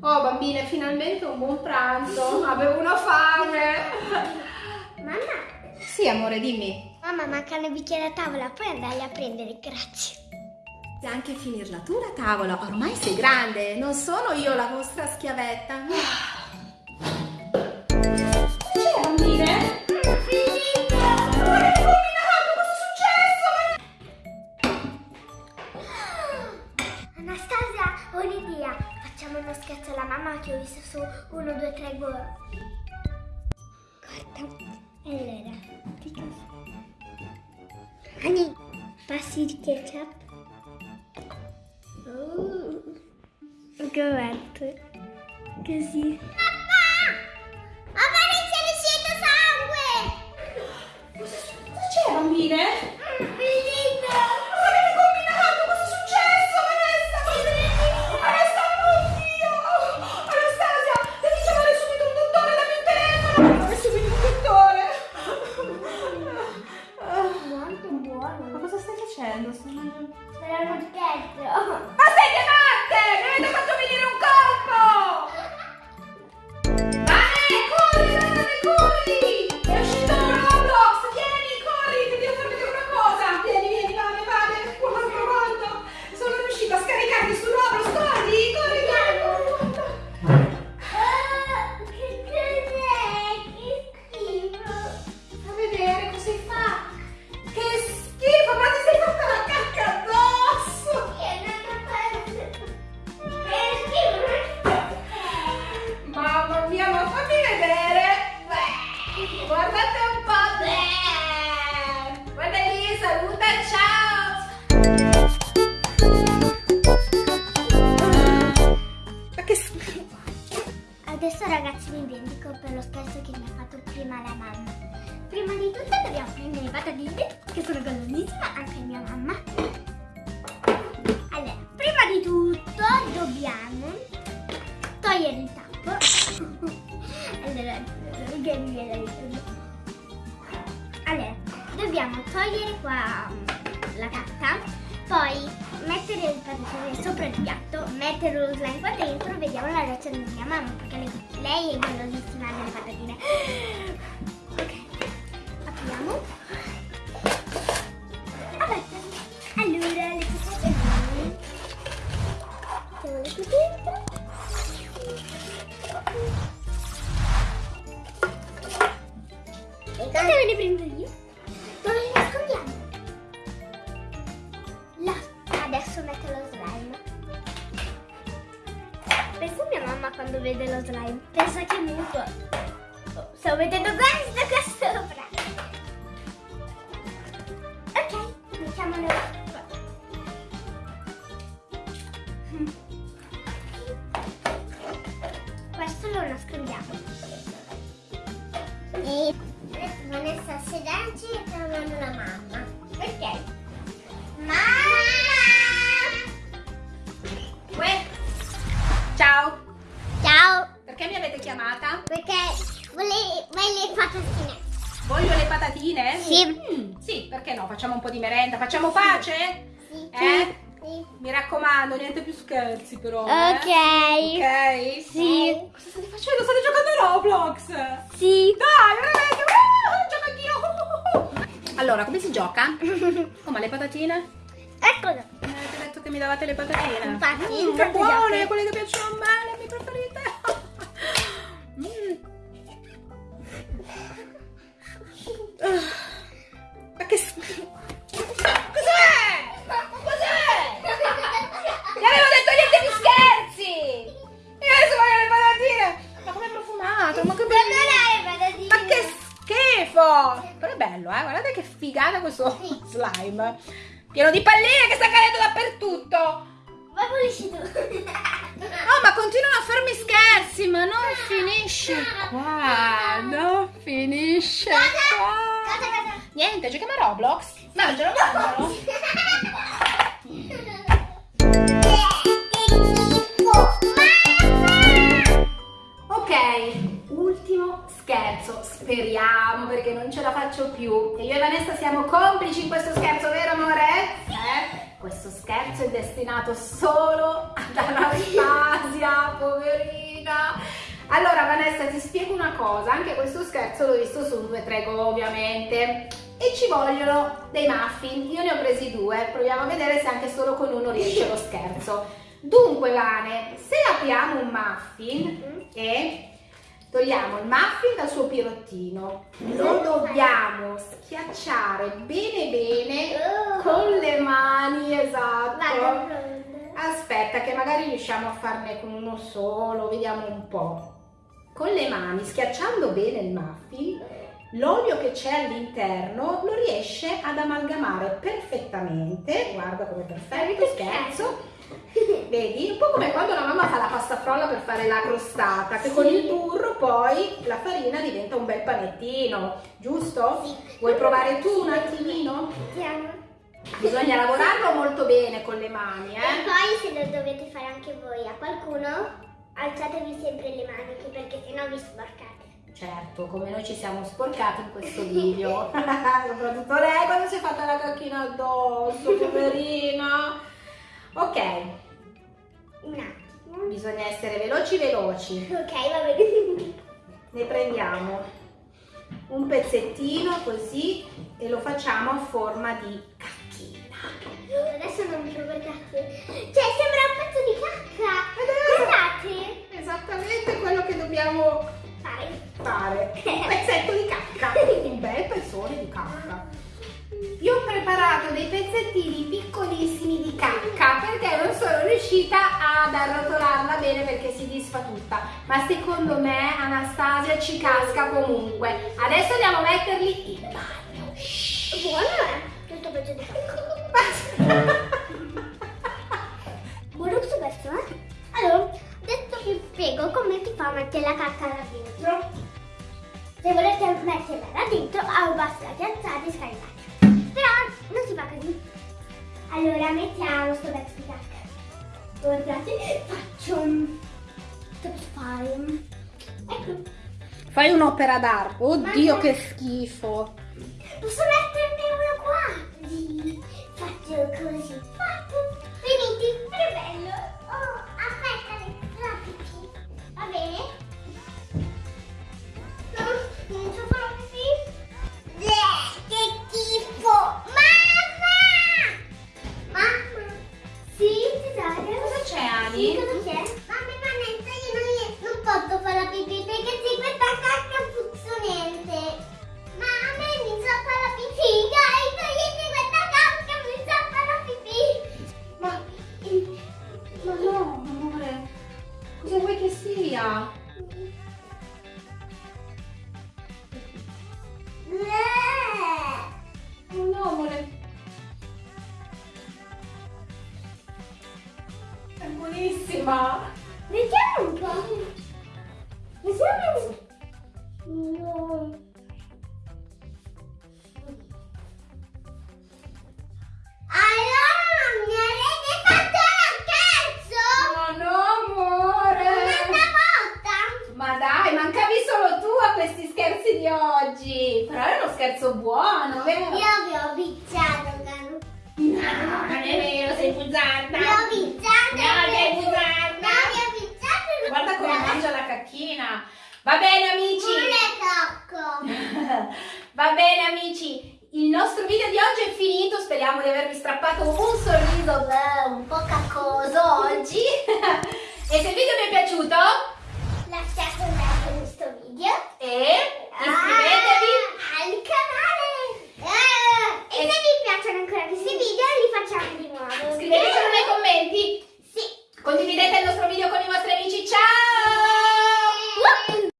Oh bambine, finalmente un buon pranzo. Avevo una fame. Mamma, Sì, amore, dimmi. mamma, mancano i bicchieri a tavola, puoi andarli a prendere, grazie. Anche finirla tu la tavola. Ormai sei grande, non sono io la vostra schiavetta. Allora, di cosa? Ani, passi il ketchup. Oh, guarda. Così. Papà! Inizia l'uscito sangue! Cosa c'è, bambine? Facendo? Sto mangiando... Era uno scherzo. Ma siete matte! Mi avete fatto venire un colpo! Adesso ragazzi mi vendico per lo scherzo che mi ha fatto prima la mamma. Prima di tutto dobbiamo prendere le patatine, che sono buonissime, anche mia mamma. Allora, prima di tutto dobbiamo togliere il tappo. allora, che mi viene. Allora, dobbiamo togliere qua la carta, poi mettere le patatine sopra il piatto, mettere lo slime qua dentro, vediamo la reazione di mia mamma, perché lei, lei è golosissima delle patatine. Ok, apriamo. Adesso metto lo slime. Pensa mia mamma quando vede lo slime. Pensa che muto. Oh, Sto mettendo questo qua sopra. Ok, mettiamolo qua. Questo lo nascondiamo. Patatine? Sì. Mm, sì, perché no? Facciamo un po' di merenda, facciamo pace? Sì. Eh? Sì. Mi raccomando, niente più scherzi però. eh? Ok. Ok? Sì. Cosa state facendo? State giocando a Roblox? Sì. Dai, veramente! Uh, gioco anch'io! Allora, come si gioca? Oh, ma le patatine? Eccolo. Mi avete detto che mi davate le patatine. Infatti, Mm, che buone, quelle che piacciono bello, eh? Guardate che figata questo slime. Pieno di palline che sta cadendo dappertutto. Ma pulisci tu. Oh, ma continuano a farmi scherzi, ma non finisce qua. Non finisce qua. Niente, giochiamo a Roblox? Mangialo, mangialo. Siamo complici in questo scherzo, vero amore? Eh? Questo scherzo è destinato solo ad Anastasia, poverina. Allora Vanessa ti spiego una cosa, anche questo scherzo l'ho visto su 2 3 Go ovviamente e ci vogliono dei muffin, io ne ho presi due, proviamo a vedere se anche solo con uno riesce lo scherzo. Dunque Vane, se apriamo un muffin e togliamo il muffin dal suo pirottino, lo dobbiamo schiacciare bene bene con le mani, esatto. Aspetta che magari riusciamo a farne con uno solo, vediamo un po'. Con le mani, schiacciando bene il muffin, l'olio che c'è all'interno lo riesce ad amalgamare perfettamente. Guarda come perfetto, scherzo. Vedi? Un po' come quando la mamma fa la pasta frolla per fare la crostata, che con il burro poi la farina diventa un bel panettino, giusto? Sì. Vuoi provare tu un attimino? Vediamo. Bisogna lavorarlo molto bene con le mani, E eh? poi se lo dovete fare anche voi a qualcuno, alzatevi sempre le maniche perché sennò vi sporcate. Certo, come noi ci siamo sporcati in questo video. Soprattutto lei quando si è fatta la cacchina addosso, poverina. Ok, Un attimo. bisogna essere veloci veloci. Ok, va bene. Ne prendiamo un pezzettino così e lo facciamo a forma di cacchina. Adesso non mi guardate. Cioè, sembra un pezzo di cacca. Guardate. Esattamente quello che dobbiamo Fai. fare. Un pezzetto di cacca, un bel pezzone di cacca. Io ho preparato dei pezzettini piccolissimi di cacca riuscita ad arrotolarla bene perché si disfa tutta. Ma secondo me Anastasia ci casca comunque. Adesso andiamo a metterli in bagno. Shhh. Buono è. Tutto pezzo di. Buono questo pezzo, eh? Allora, adesso vi spiego come si fa a mettere la cacca là dentro. Se volete metterla là dentro, basta alzate e scaricate. Però non si fa così. Allora, mettiamo questo pezzo di cacca. Guardate, faccio un... Fare? Ecco. Fai un'opera d'arte. Oddio, che schifo. Posso metterne buonissima. Vediamo un po'. Vediamo. No. Va bene, amici. Non è cocco. Va bene amici, il nostro video di oggi è finito, speriamo di avervi strappato un sorriso beh, un po' caccoso oggi. e se il video vi è piaciuto,